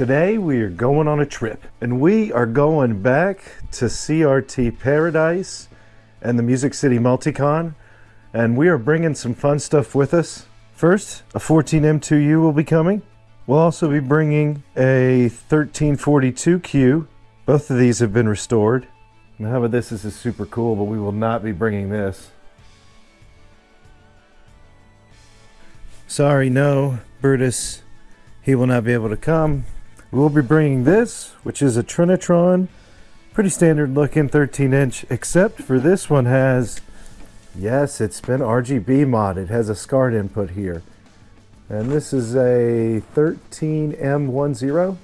Today we are going on a trip and we are going back to CRT Paradise and the Music City Multicon and we are bringing some fun stuff with us. First, a 14M2U will be coming. We'll also be bringing a 1342Q. Both of these have been restored. Now this? This is super cool, but we will not be bringing this. Sorry, no, Brutus, he will not be able to come. We'll be bringing this, which is a Trinitron, pretty standard looking 13 inch, except for this one has, yes, it's been RGB modded. It has a SCART input here. And this is a 13M10.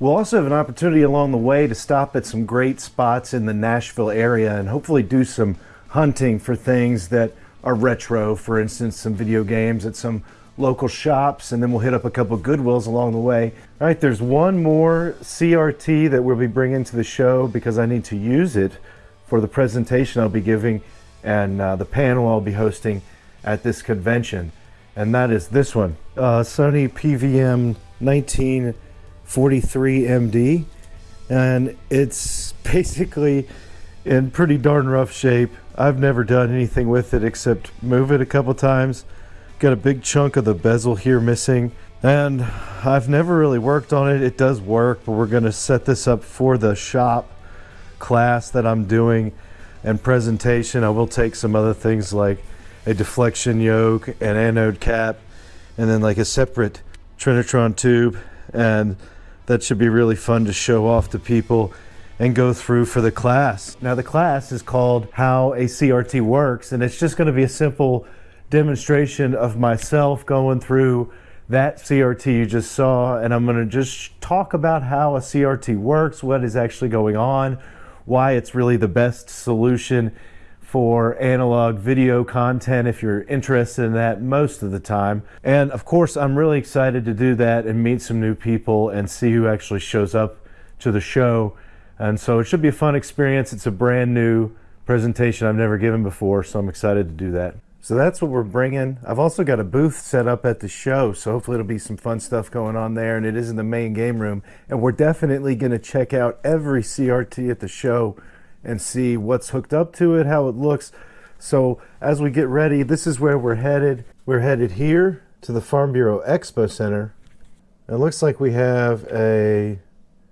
We'll also have an opportunity along the way to stop at some great spots in the Nashville area and hopefully do some hunting for things that are retro, for instance, some video games at some local shops, and then we'll hit up a couple Goodwills along the way. All right, there's one more CRT that we'll be bringing to the show because I need to use it for the presentation I'll be giving and uh, the panel I'll be hosting at this convention. And that is this one, uh, Sony PVM 1943 MD. And it's basically in pretty darn rough shape. I've never done anything with it except move it a couple times Got a big chunk of the bezel here missing. And I've never really worked on it. It does work, but we're gonna set this up for the shop class that I'm doing and presentation. I will take some other things like a deflection yoke, an anode cap, and then like a separate Trinitron tube. And that should be really fun to show off to people and go through for the class. Now the class is called How a CRT Works, and it's just gonna be a simple demonstration of myself going through that CRT you just saw and I'm going to just talk about how a CRT works, what is actually going on, why it's really the best solution for analog video content if you're interested in that most of the time. And of course, I'm really excited to do that and meet some new people and see who actually shows up to the show. And so it should be a fun experience. It's a brand new presentation I've never given before, so I'm excited to do that. So that's what we're bringing. I've also got a booth set up at the show, so hopefully it'll be some fun stuff going on there, and it is in the main game room. And we're definitely going to check out every CRT at the show and see what's hooked up to it, how it looks. So as we get ready, this is where we're headed. We're headed here to the Farm Bureau Expo Center. It looks like we have a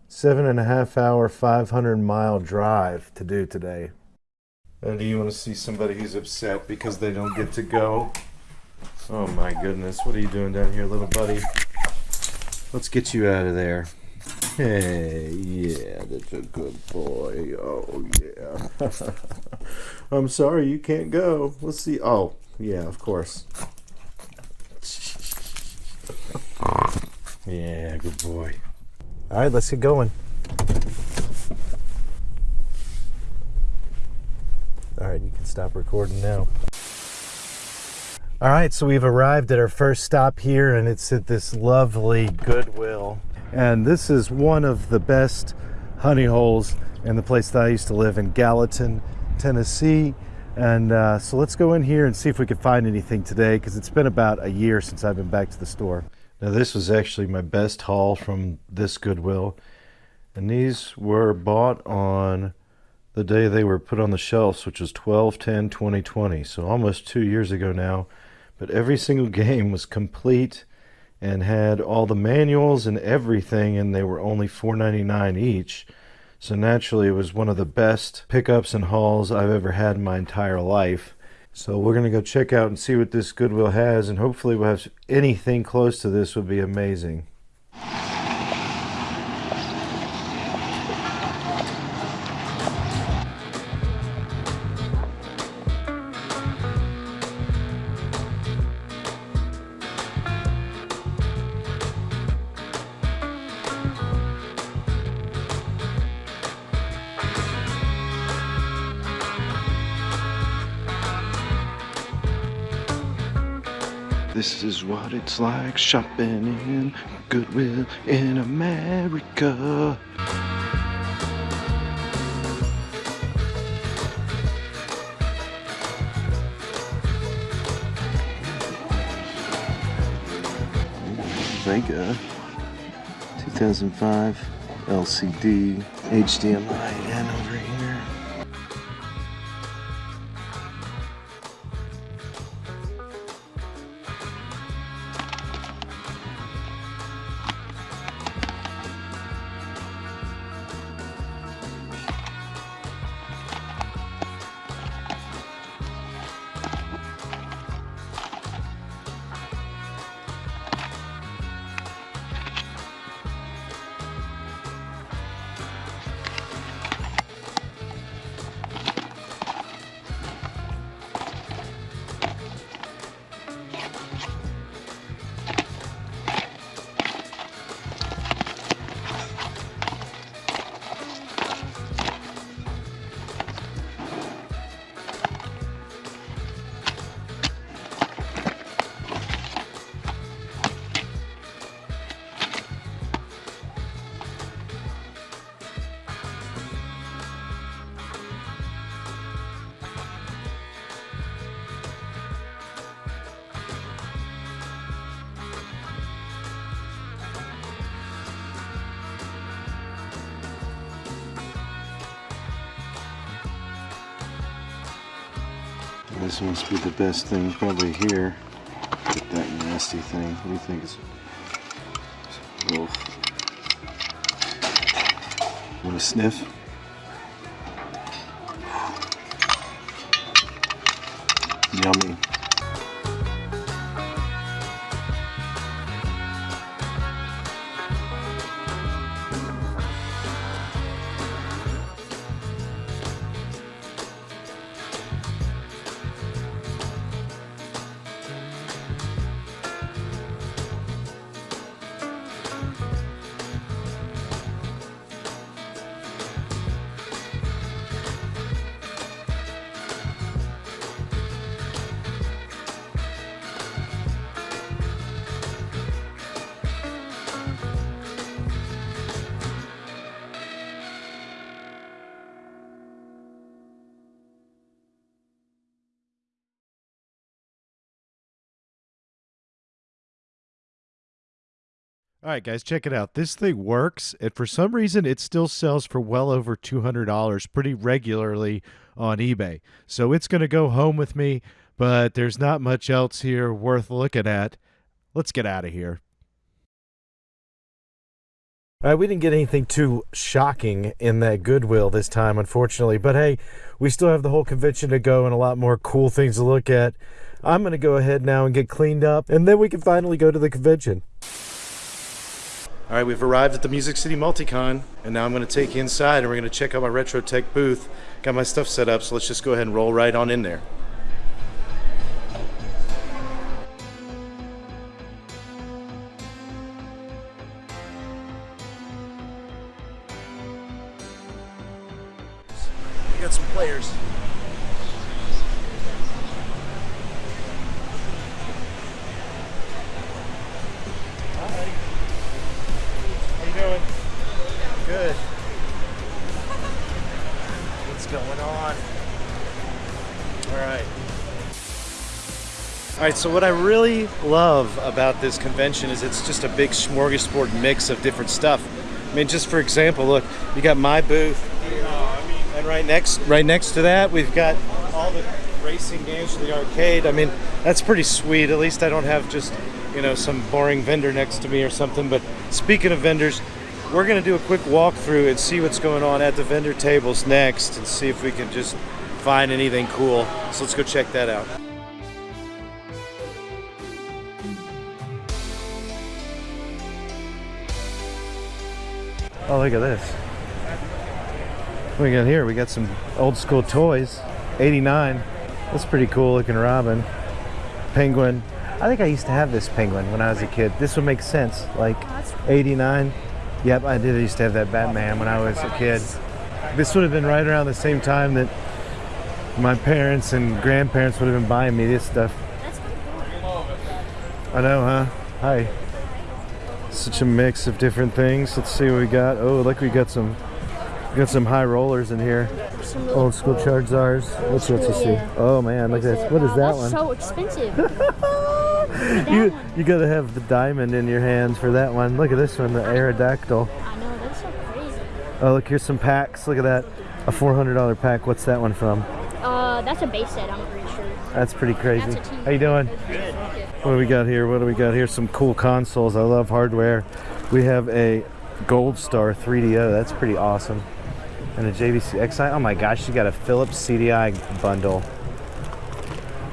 seven and a half hour, 500 mile drive to do today. Uh, do you want to see somebody who's upset because they don't get to go? Oh my goodness, what are you doing down here, little buddy? Let's get you out of there. Hey, yeah, that's a good boy. Oh, yeah. I'm sorry you can't go. Let's see. Oh, yeah, of course. Yeah, good boy. All right, let's get going. All right, you can stop recording now. All right, so we've arrived at our first stop here and it's at this lovely Goodwill. And this is one of the best honey holes in the place that I used to live in Gallatin, Tennessee. And uh, so let's go in here and see if we can find anything today because it's been about a year since I've been back to the store. Now this was actually my best haul from this Goodwill. And these were bought on the day they were put on the shelves, which was 12 10 2020, so almost two years ago now. But every single game was complete and had all the manuals and everything, and they were only $4.99 each. So naturally, it was one of the best pickups and hauls I've ever had in my entire life. So we're going to go check out and see what this Goodwill has, and hopefully we'll have anything close to this would be amazing. This is what it's like shopping in Goodwill in America. Wega 2005 LCD HDMI This must be the best thing probably here. Get that nasty thing. What do you think? Is oh. Want to sniff? Yummy. All right, guys, check it out. This thing works, and for some reason, it still sells for well over $200 pretty regularly on eBay. So it's going to go home with me, but there's not much else here worth looking at. Let's get out of here. All right, we didn't get anything too shocking in that Goodwill this time, unfortunately. But hey, we still have the whole convention to go and a lot more cool things to look at. I'm going to go ahead now and get cleaned up, and then we can finally go to the convention. All right, we've arrived at the Music City Multicon, and now I'm going to take you inside and we're going to check out my Retro Tech booth. Got my stuff set up, so let's just go ahead and roll right on in there. So what I really love about this convention is it's just a big smorgasbord mix of different stuff. I mean, just for example, look, you got my booth, and right next, right next to that, we've got all the racing games for the arcade. I mean, that's pretty sweet. At least I don't have just, you know, some boring vendor next to me or something. But speaking of vendors, we're going to do a quick walkthrough and see what's going on at the vendor tables next and see if we can just find anything cool. So let's go check that out. Oh, look at this. What we got here? We got some old school toys. 89. That's pretty cool looking Robin. Penguin. I think I used to have this penguin when I was a kid. This would make sense. Like 89. Yep, I did I used to have that Batman when I was a kid. This would have been right around the same time that my parents and grandparents would have been buying me this stuff. I know, huh? Hi. Such a mix of different things. Let's see what we got. Oh, look, we got some got some high rollers in here. Old school Charizards. Let's let's see. Oh man, look at this. What is that That's one? so expensive. you one. you gotta have the diamond in your hands for that one. Look at this one, the Aerodactyl. I know, that's so crazy. Oh, look, here's some packs. Look at that. A $400 pack. What's that one from? Uh, that's a base set, I'm pretty sure. That's pretty crazy. That's a team. How you doing? Good. What do we got here? What do we got here? Some cool consoles. I love hardware. We have a Gold Star 3DO. That's pretty awesome. And a JVC X'Eye. Oh my gosh, you got a Philips CDI bundle.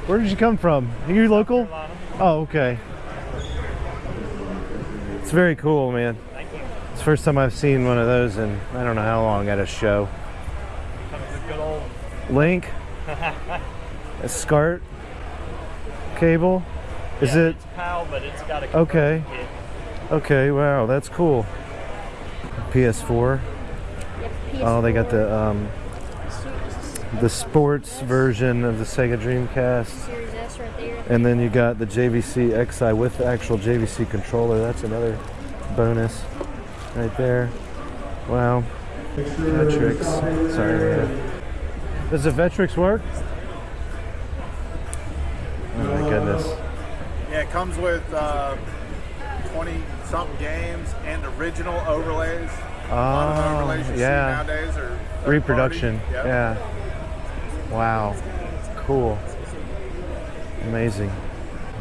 Where did you come from? Are you local? Oh, okay. It's very cool, man. Thank you. It's the first time I've seen one of those in I don't know how long at a show. Link, a SCART cable. Is yeah, it It's PAL, but it's got a. Okay. kit. okay? Wow, that's cool. PS4. Yep, Oh, they got the um, the sports version of the Sega Dreamcast, Series S right there. and then you got the JVC X'Eye with the actual JVC controller. That's another bonus right there. Wow. Vectrex. Sorry. man. Does the Vectrex work? Oh my goodness. Yeah, it comes with uh, 20 something games and original overlays. A lot of Oh, overlays you see yeah. nowadays are Reproduction. Yep. Yeah. Wow. Cool. Amazing.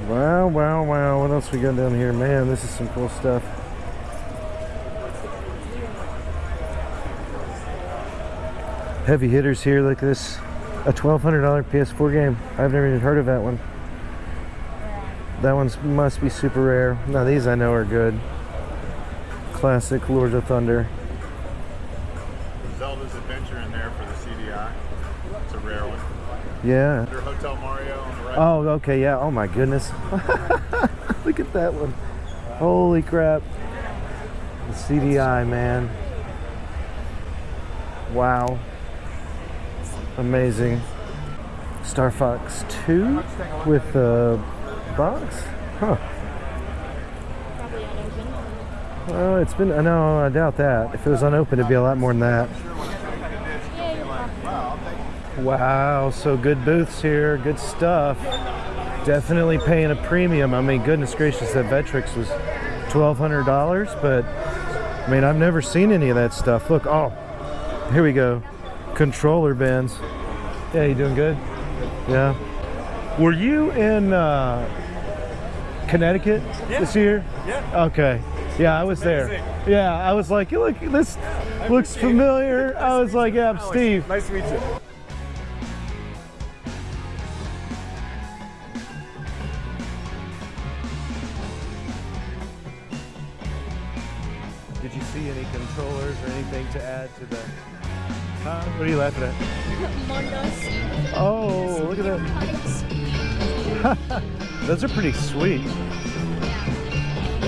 Wow, wow, wow. What else we got down here? Man, this is some cool stuff. Heavy hitters here like this. A $1,200 PS4 game. I've never even heard of that one. That one must be super rare. Now these I know are good. Classic Lords of Thunder. Zelda's Adventure in there for the CDI. It's a rare one. Yeah. Under Hotel Mario on the right. Oh, okay, yeah. Oh my goodness. Look at that one. Holy crap. The CDI, man. Wow. Amazing. Star Fox 2 with a box? Huh. Probably unopened. Well, it's been, no, I doubt that. If it was unopened, it'd be a lot more than that. Wow, so good booths here, good stuff. Definitely paying a premium. I mean, goodness gracious, that Vectrex was $1,200, but I mean, I've never seen any of that stuff. Look, oh, here we go. Controller bins. Yeah, you doing good? Yeah. Were you in uh, Connecticut this year? Yeah. Okay. Yeah, I was there. Yeah, I was like, look, this looks familiar. I was like, yeah, I'm Steve. Nice to meet you. Did you see any controllers or anything to add to the? Huh? What are you laughing at? Mondos. Oh, look at that. Those are pretty sweet.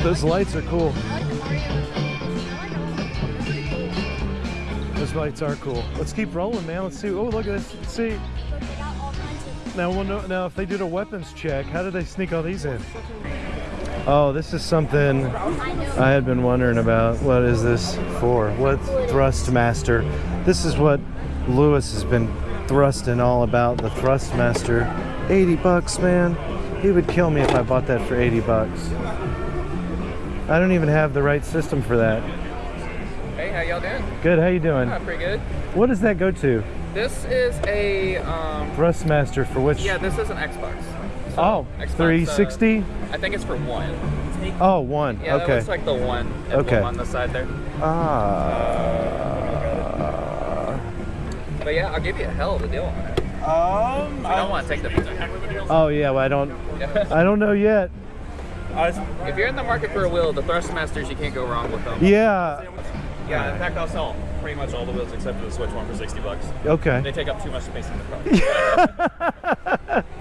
Those lights are cool. I like the Mario. I like them. Those lights are cool. Let's keep rolling, man. Let's see. Oh, look at this. Let's see. But they got all kinds of Now, now, if they did a weapons check, how did they sneak all these in? Oh, this is something I. I had been wondering about. What is this for? What Thrustmaster? This is what Lewis has been thrusting all about. The Thrustmaster. 80 bucks, man. He would kill me if I bought that for 80 bucks. I don't even have the right system for that. Hey, how y'all doing? Good. How you doing? Uh, pretty good. What does that go to? This is a, um, Thrustmaster for which? yeah, this is an Xbox. So, Oh, Xbox, uh, 360. I think it's for one. Oh, one. Yeah, that okay. looks like the one Okay. on the side there. Ah. But yeah, I'll give you a hell of a deal on it. Um, I don't want to take the picture. Oh yeah. Well, I don't. I don't know yet. if you're in the market for a wheel, the Thrustmasters, you can't go wrong with them. Yeah. Yeah, in fact, I'll sell pretty much all the wheels except for the Switch one for 60 bucks. Okay. They take up too much space in the car.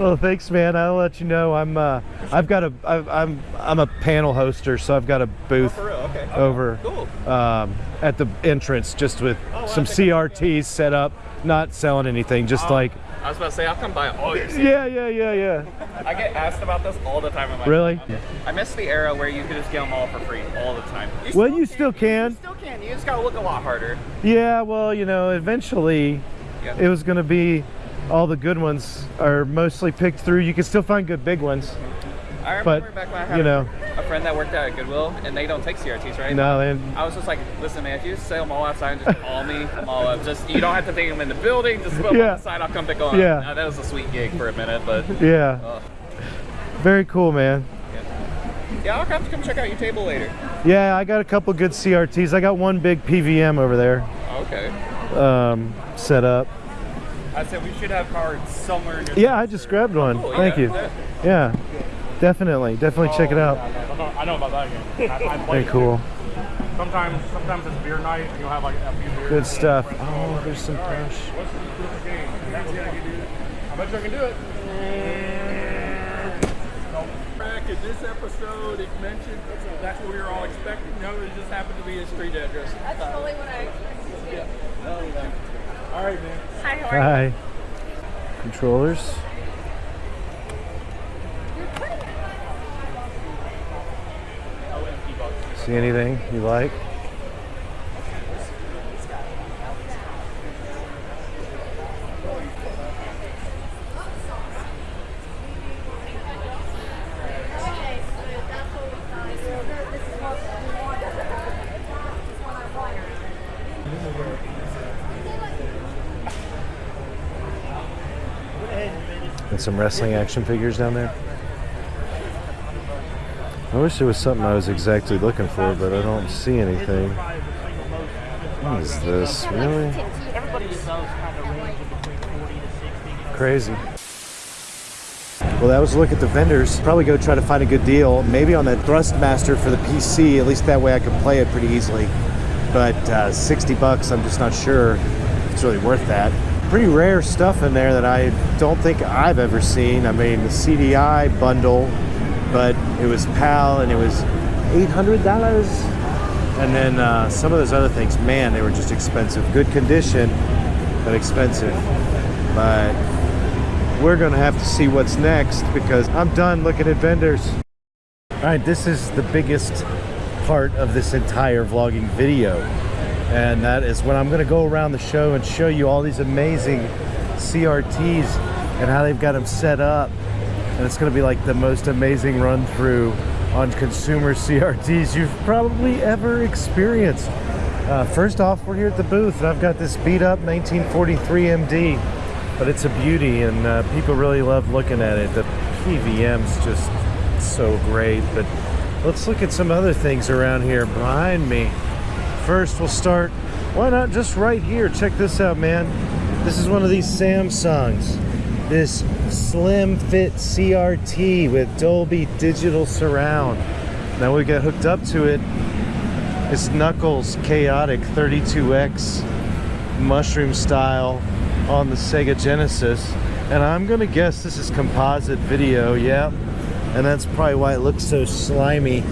Well, thanks, man. I'll let you know. I'm. Uh, I've got a. I've, I'm. I'm a panel hoster, so I've got a booth For real, okay. over Cool. um, at the entrance, just with well, some CRTs set up. Not selling anything, just oh, like. I was about to say, I'll come buy all your Yeah, yeah, yeah, yeah. I get asked about this all the time. in my Really? I miss the era where you could just get them all for free all the time. You Well, you still can. You still can. You just gotta look a lot harder. Yeah, well, you know, eventually Yeah. it was going to be all the good ones are mostly picked through. You can still find good big ones, I but back when I had you know, a friend that worked at Goodwill, and they don't take CRTs, right? no, and I was just like, listen, man, if you sell them all outside just call me, I'm all up. Just you don't have to take them in the building. Just put them Yeah. on the side. I'll come pick them up. Yeah. That was a sweet gig for a minute, but yeah, uh, very cool, man. yeah, I'll have to come check out your table later. Yeah, I got a couple good CRTs. I got one big PVM over there Okay. um, set up. I said we should have cards somewhere Yeah, I just grabbed one. Cool, Thank yeah, you. yeah. Yeah, definitely, definitely check it out. I know- I know about that game. I, I play Very it. cool. Sometimes, sometimes it's beer night. and You'll have like a few beers. Good stuff. Oh, there's some All right, Crush. What's the what's the game? That was- I bet you I can do it. Back in this episode, it mentioned that's what we were all expecting. No, it just happened to be a street address. That's totally what I expected. Yeah. All right, man. Hi, how are you? Hi. Controllers. See anything you like? And some wrestling action figures down there. Wish there was something I was exactly looking for, but I don't see anything. What is this? Really? Crazy. Well, that was a look at the vendors. Probably go try to find a good deal. Maybe on that Thrustmaster for the PC. At least that way I can play it pretty easily. But uh, 60 bucks, I'm just not sure it's really worth that. Pretty rare stuff in there that I don't think I've ever seen. I mean, the CDI bundle, but it was PAL and it was $800. And then uh, some of those other things, man, they were just expensive. Good condition, but expensive. But we're gonna have to see what's next because I'm done looking at vendors. All right, this is the biggest part of this entire vlogging video. And that is when I'm gonna go around the show and show you all these amazing CRTs and how they've got them set up. And it's gonna be like the most amazing run through on consumer CRTs you've probably ever experienced. Uh, first off, we're here at the booth and I've got this beat up 1943 MD, but it's a beauty and uh, people really love looking at it. The PVM's just so great, but let's look at some other things around here behind me. First, we'll start, why not just right here? Check this out, man. This is one of these Samsungs. This slim fit CRT with Dolby Digital Surround. Now we got hooked up to it. It's Knuckles Chaotix 32X mushroom style on the Sega Genesis. And I'm gonna guess this is composite video, yep. And that's probably why it looks so slimy.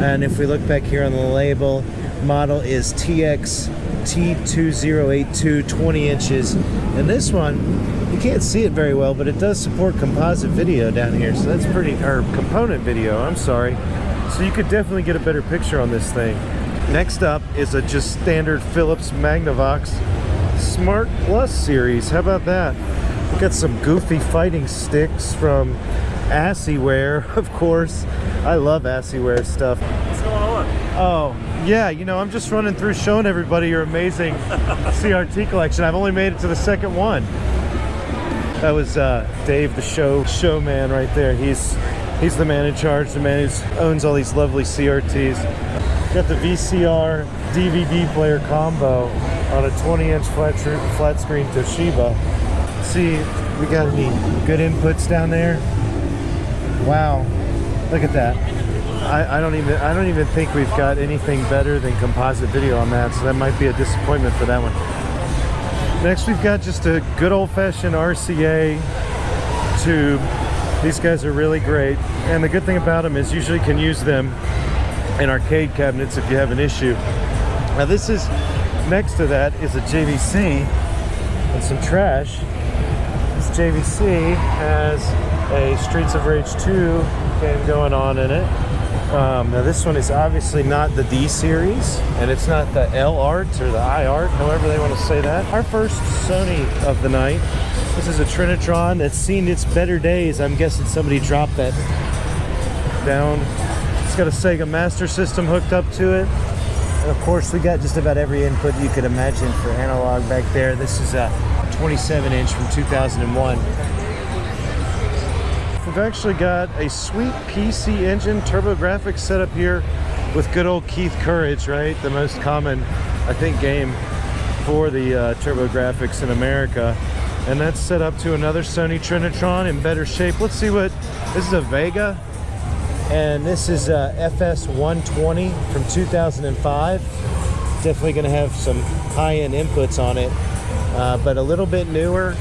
And if we look back here on the label, model is TX T2082, 20 inches. And this one, you can't see it very well, but it does support composite video down here. So that's pretty, or component video, I'm sorry. So you could definitely get a better picture on this thing. Next up is a just standard Philips Magnavox Smart Plus series. How about that? We got some goofy fighting sticks from Asciiware, of course. I love Asciiware stuff. What's going on? Oh, yeah, you know, I'm just running through showing everybody your amazing CRT collection. I've only made it to the second one. That was uh, Dave, the show showman right there. He's he's the man in charge, the man who owns all these lovely CRTs. Got the VCR DVD player combo on a 20-inch flat, flat screen Toshiba. See, we got any good inputs down there? Wow, look at that. I, I don't even I don't even think we've got anything better than composite video on that, so that might be a disappointment for that one. Next, we've got just a good old-fashioned RCA tube. These guys are really great, and the good thing about them is usually can use them in arcade cabinets if you have an issue. Now this is next to that is a JVC and some trash. This JVC has a Streets of Rage 2 game going on in it. Um, now this one is obviously not the D series, and it's not the L art or the I art, however they want to say that. Our first Sony of the night. This is a Trinitron that's seen its better days. I'm guessing somebody dropped that down. It's got a Sega Master System hooked up to it. And of course, we got just about every input you could imagine for analog back there. This is a 27 inch from 2001. We've actually got a sweet PC engine TurboGrafx set up here with good old Keith Courage, right? The most common, I think, game for the uh, TurboGrafx in America. And that's set up to another Sony Trinitron in better shape. Let's see what, this is a Wega. And this is a FS 120 from 2005. Definitely going to have some high-end inputs on it, uh, but a little bit newer.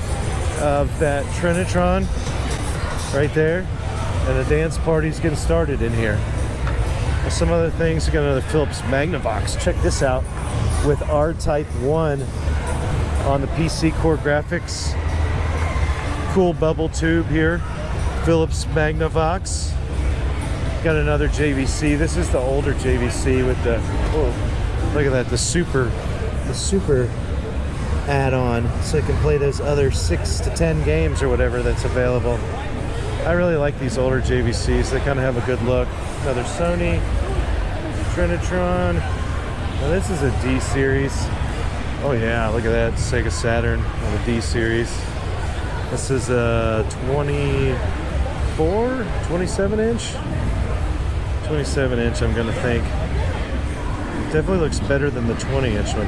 of that Trinitron right there. And the dance party's getting started in here. Some other things, we got another Philips Magnavox. Check this out with R-Type 1 on the PC CoreGrafx. Cool bubble tube here. Philips Magnavox. Got another JVC. This is the older JVC with the, oh, look at that, the super, the super add-on so I can play those other six to ten games or whatever that's available. I really like these older JVCs. They kind of have a good look. Another Sony Trinitron. Now this is a D series. Oh yeah, look at that Sega Saturn on the D series. This is a 24, 27 inch. 27 inch, I'm gonna think. It definitely looks better than the 20 inch one.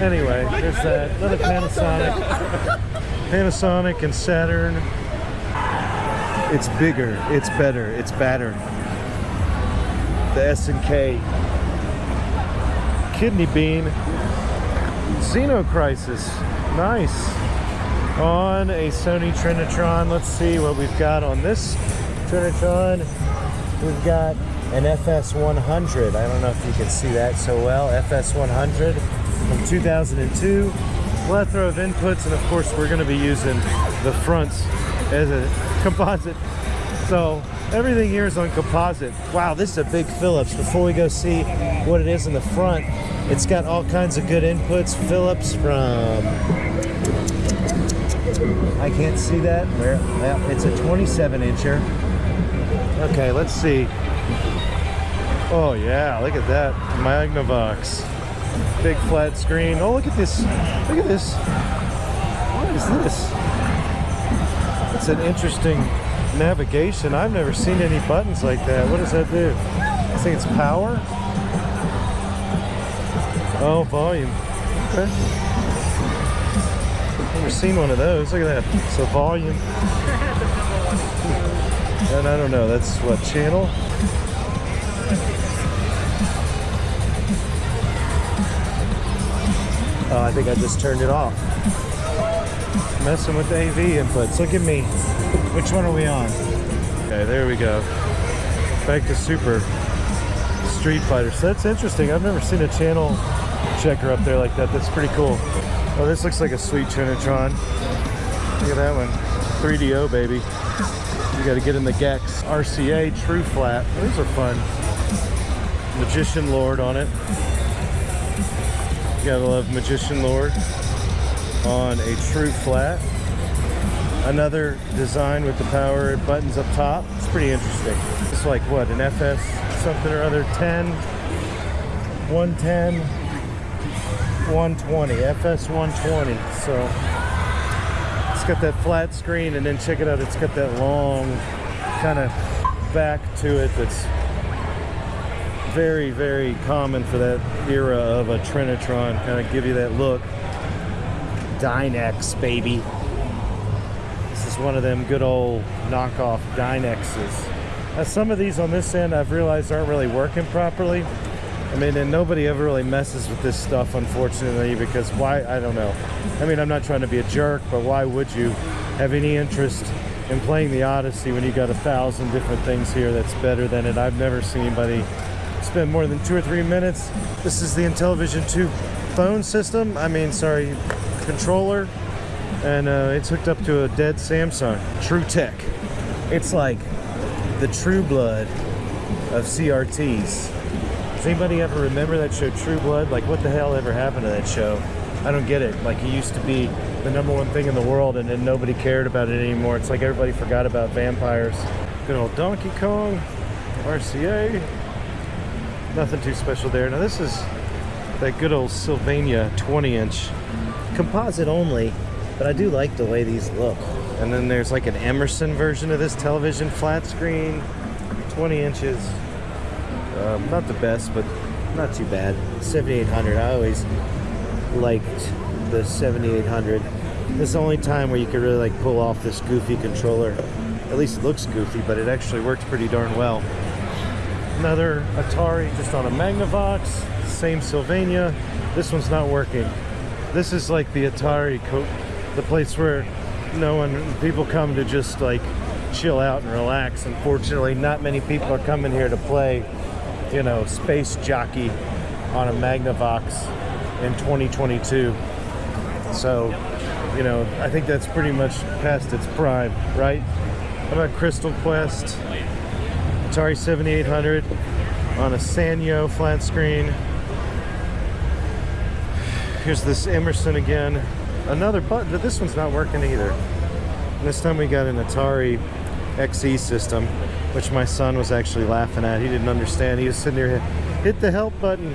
Anyway, there's that. Another Panasonic. Panasonic and Saturn. It's bigger, it's better, it's better. The S and K. Kidney Bean. Xeno Crisis. Nice. On a Sony Trinitron. Let's see what we've got on this Trinitron. We've got an FS100. I don't know if you can see that so well. FS100 from 2002. Plethora of inputs, and of course, we're going to be using the fronts as a composite. So everything here is on composite. Wow, this is a big Philips. Before we go see what it is in the front, it's got all kinds of good inputs. Philips from I can't see that. Where? Yeah, it's a 27 incher. Okay, let's see. Oh yeah, look at that Magnavox. Big flat screen. Oh, look at this. Look at this. What is this? It's an interesting navigation. I've never seen any buttons like that. What does that do? I think it's power. Oh, volume. Okay. Never seen one of those. Look at that. So volume. And I don't know, that's what channel? Oh, I think I just turned it off. Messing with the AV inputs. Look at me. Which one are we on? Okay, there we go. Back to Super Street Fighter. So that's interesting. I've never seen a channel checker up there like that. That's pretty cool. Oh, this looks like a sweet Trinitron. Look at that one. 3DO, baby. You got to get in the Gex. RCA True Flat. Those are fun. Magician Lord on it. You gotta love Magician Lord on a True Flat. Another design with the power buttons up top. It's pretty interesting. It's like what, an FS something or other 10, 110, 120, FS 120. So it's got that flat screen and then check it out, it's got that long kind of back to it that's very, very common for that era of a Trinitron. Kind of give you that look. Dynex, baby. This is one of them good old knockoff Dynexes. Now, some of these on this end I've realized aren't really working properly. I mean, and nobody ever really messes with this stuff, unfortunately, because why? I don't know. I mean, I'm not trying to be a jerk, but why would you have any interest in playing the Odyssey when you got a thousand different things here that's better than it? I've never seen anybody spend more than two or three minutes. This is the Intellivision 2 phone system. I mean, sorry, controller. And uh, it's hooked up to a dead Samsung. True Tech. It's like the true blood of CRTs. Does anybody ever remember that show True Blood? Like, what the hell ever happened to that show? I don't get it. Like, it used to be the number one thing in the world, and then nobody cared about it anymore. It's like everybody forgot about vampires. Good old Donkey Kong, RCA. Nothing too special there. Now this is that good old Sylvania 20 inch. Composite only, but I do like the way these look. And then there's like an Emerson version of this television, flat screen, 20 inches. Um, not the best, but Not too bad. 7800. I always liked the 7800. This is the only time where you could really like pull off this goofy controller. at least it looks goofy, but it actually worked pretty darn well. Another Atari just on a Magnavox, same Sylvania. This one's not working. This is like the Atari, the place where no one, people come to just like chill out and relax. Unfortunately, not many people are coming here to play, you know, Space Jockey on a Magnavox in 2022. So, you know, I think that's pretty much past its prime, right? How about Crystal Quest? Atari 7800 on a Sanyo flat screen. Here's this Emerson again. Another button, but this one's not working either. And this time we got an Atari XE system, which my son was actually laughing at. He didn't understand. He was sitting there, hit the help button.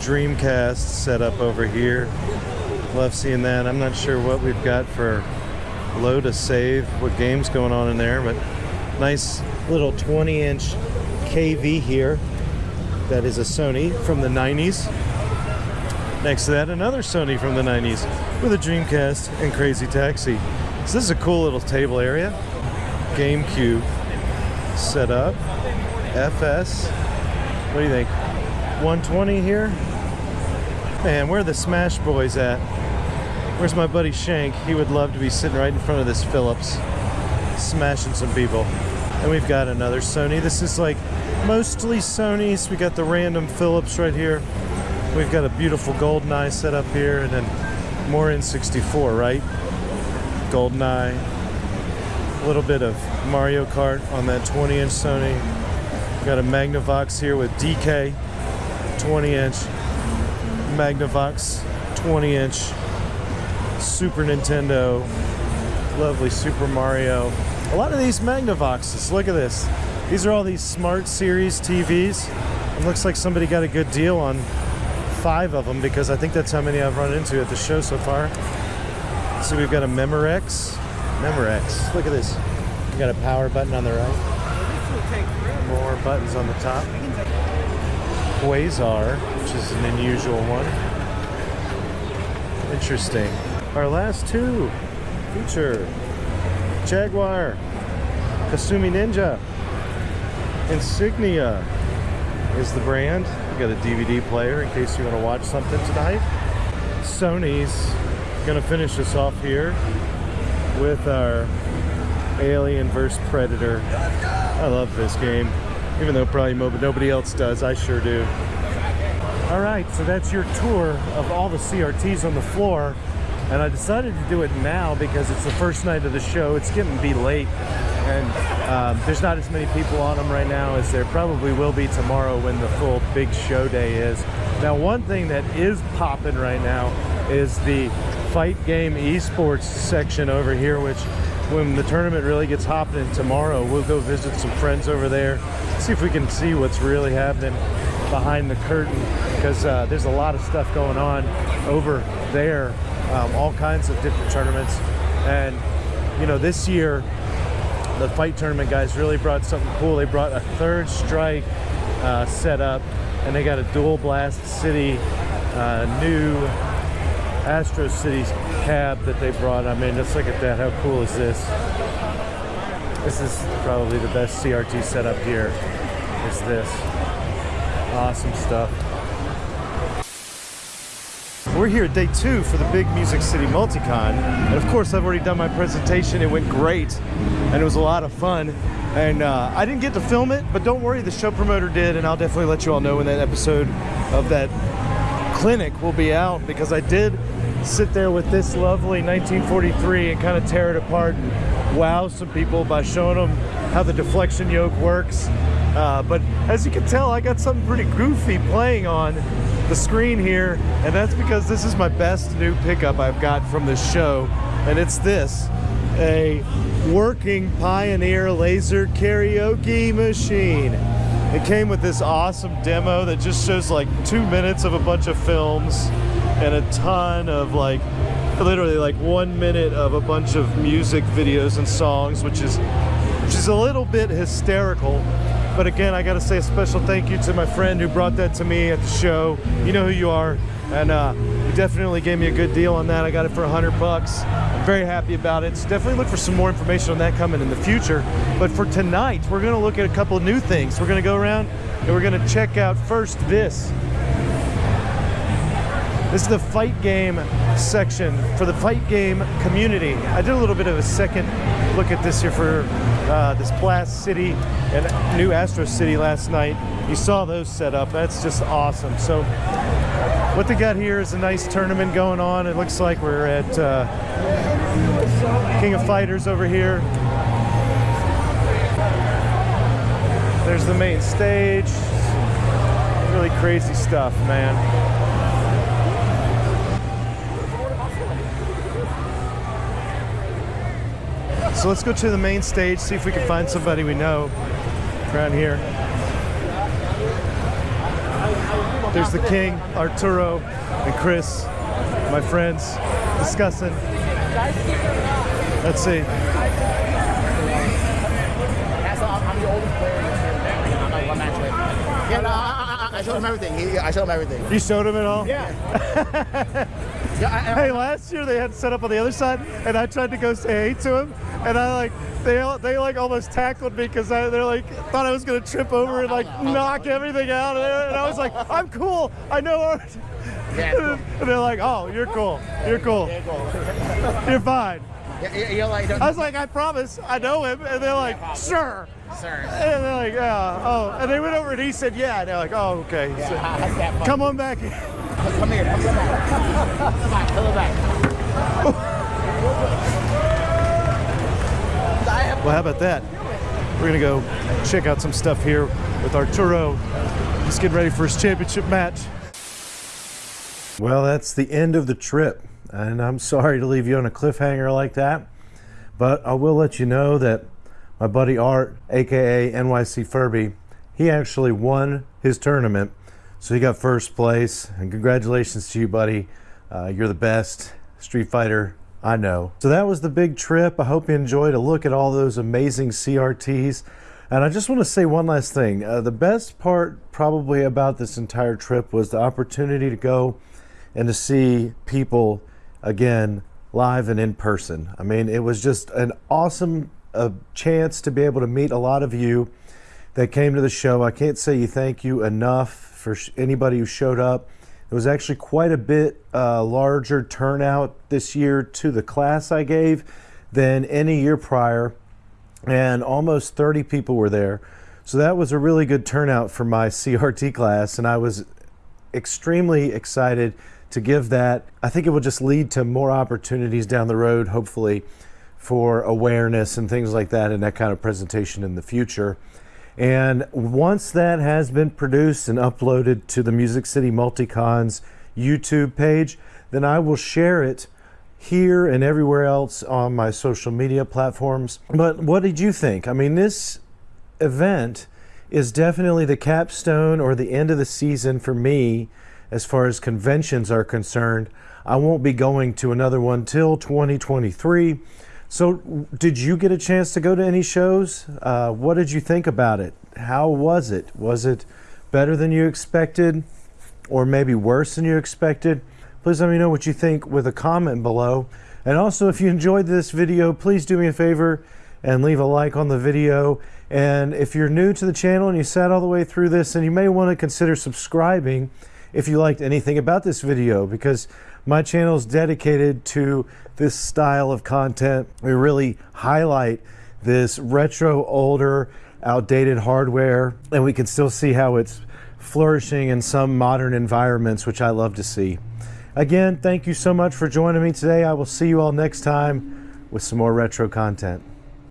Dreamcast set up over here. Love seeing that. I'm not sure what we've got for load a save, what game's going on in there, but nice Little 20 inch KV here. That is a Sony from the 90s. Next to that, another Sony from the 90s with a Dreamcast and Crazy Taxi. So this is a cool little table area. GameCube set up. FS. What do you think? 120 here? Man, where are the Smash Boys at? Where's my buddy Shank? He would love to be sitting right in front of this Philips, smashing some people. And we've got another Sony. This is like mostly Sony's. We got the random Philips right here. We've got a beautiful GoldenEye set up here, and then more N64, right? GoldenEye. A little bit of Mario Kart on that 20-inch Sony. Got a Magnavox here with DK, 20-inch. Magnavox, 20-inch. Super Nintendo. Lovely Super Mario. A lot of these Magnavoxes, look at this. These are all these Smart Series TVs. It looks like somebody got a good deal on five of them because I think that's how many I've run into at the show so far. So we've got a Memorex. Memorex. Look at this. Got a power button on the right. More buttons on the top. Quasar, which is an unusual one. Interesting. Our last two feature Jaguar, Kasumi Ninja, Insignia is the brand. Got a DVD player in case you want to watch something tonight. Sony's gonna finish us off here with our Alien vs Predator. I love this game, even though probably nobody else does. I sure do. All right, so that's your tour of all the CRTs on the floor. And I decided to do it now because it's the first night of the show. It's getting to be late, and um, there's not as many people on them right now as there probably will be tomorrow when the full big show day is. Now, one thing that is popping right now is the fight game esports section over here, which when the tournament really gets hopping tomorrow, we'll go visit some friends over there, see if we can see what's really happening behind the curtain because uh, there's a lot of stuff going on over there, um, all kinds of different tournaments. And, you know, this year, the fight tournament guys really brought something cool. They brought a third strike uh, setup and they got a dual blast city uh, new Astro City cab that they brought. I mean, just look at that. How cool is this? This is probably the best CRT setup here. Is this awesome stuff? We're here at day two for the Big Music City Multicon. And of course, I've already done my presentation. It went great and it was a lot of fun. And uh, I didn't get to film it, but don't worry, the show promoter did. And I'll definitely let you all know when that episode of that clinic will be out because I did sit there with this lovely 1943 and kind of tear it apart and wow some people by showing them how the deflection yoke works. Uh, but as you can tell, I got something pretty goofy playing on the screen here, and that's because this is my best new pickup I've got from this show, and it's this a working Pioneer laser karaoke machine. It came with this awesome demo that just shows like two minutes of a bunch of films and a ton of like literally like one minute of a bunch of music videos and songs, which is which is a little bit hysterical. But again, I got to say a special thank you to my friend who brought that to me at the show. You know who you are, and uh, definitely gave me a good deal on that. I got it for a hundred bucks. I'm very happy about it. So definitely look for some more information on that coming in the future. But for tonight, we're going to look at a couple of new things. We're going to go around and we're going to check out first this. This is the fight game section for the fight game community. I did a little bit of a second look at this here for uh, this Blast City and new Astro City last night. You saw those set up. That's just awesome. So what they got here is a nice tournament going on. It looks like we're at uh, King of Fighters over here. There's the main stage. Really crazy stuff, man. So let's go to the main stage, see if we can find somebody we know around here. There's the king, Arturo, and Chris, my friends, discussing. Let's see. I'm the oldest player in this tournament. I'm like one match away. Yeah, no, I, I, I showed him everything. He, I showed him everything. You showed him it all? Yeah. yeah I, I, Hey, last year they had set up on the other side, and I tried to go say hey to him, and I like they they like almost tackled me because they're like thought I was gonna trip over and like knock everything out, and I was like, I'm cool, I know art. Yeah, cool. And they're like, oh, you're cool, you're cool, you're fine. Yeah, yeah, You're like, I was like, I promise, I know him, and they're like, sure. sir. And they're like, yeah, oh, and they went over and he said, yeah, and they're like, oh, okay. Yeah, So, that's that fun. come on back. Come here. Come back. Come back. Come back. Well, how about that? We're gonna go check out some stuff here with Arturo. He's getting ready for his championship match. Well, that's the end of the trip, and I'm sorry to leave you on a cliffhanger like that, but I will let you know that my buddy Art, aka NYC Furby, he actually won his tournament, so he got first place. And congratulations to you, buddy. Uh, you're the best Street Fighter I know. So that was the big trip. I hope you enjoyed a look at all those amazing CRTs. And I just want to say one last thing. Uh, the best part, probably, about this entire trip was the opportunity to go and to see people again live and in person. I mean, it was just an awesome uh, chance to be able to meet a lot of you that came to the show. I can't say you thank you enough for anybody who showed up. It was actually quite a bit uh, larger turnout this year to the class I gave than any year prior, and almost 30 people were there. So that was a really good turnout for my CRT class, and I was extremely excited to give that. I think it will just lead to more opportunities down the road, hopefully, for awareness and things like that, and that kind of presentation in the future. And once that has been produced and uploaded to the Music City Multicon's YouTube page, then I will share it here and everywhere else on my social media platforms. But what did you think? I mean, this event is definitely the capstone or the end of the season for me as far as conventions are concerned. I won't be going to another one till 2023. So, did you get a chance to go to any shows? Uh, what did you think about it? How was it? Was it better than you expected, or maybe worse than you expected? Please let me know what you think with a comment below. And also, if you enjoyed this video, please do me a favor and leave a like on the video. And if you're new to the channel and you sat all the way through this, and you may want to consider subscribing if you liked anything about this video because my channel is dedicated to this style of content. We really highlight this retro, older, outdated hardware, and we can still see how it's flourishing in some modern environments, which I love to see. Again, thank you so much for joining me today. I will see you all next time with some more retro content.